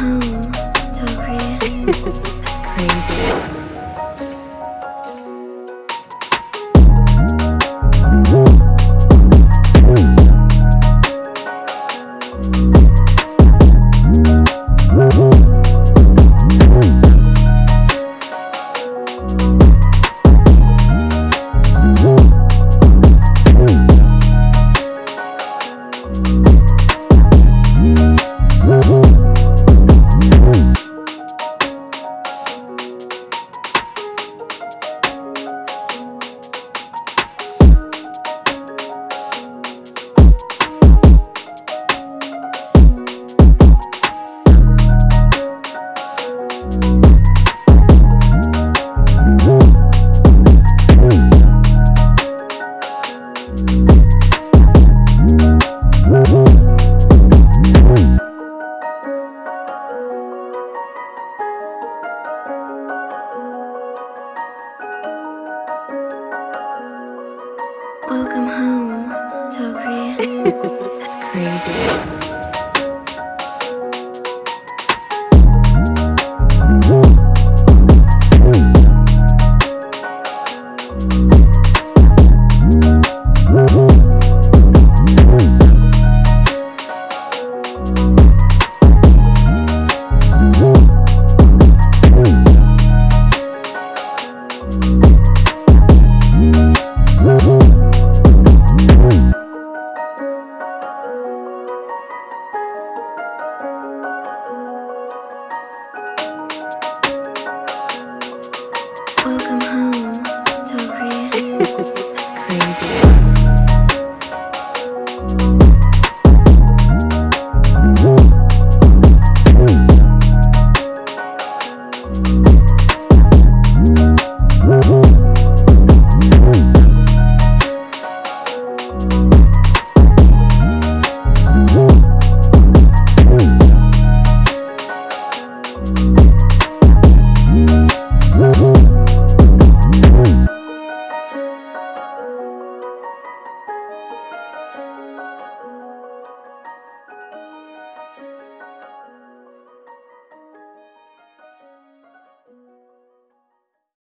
Tom crazy. That's crazy. Welcome home, Tokri. That's crazy. Welcome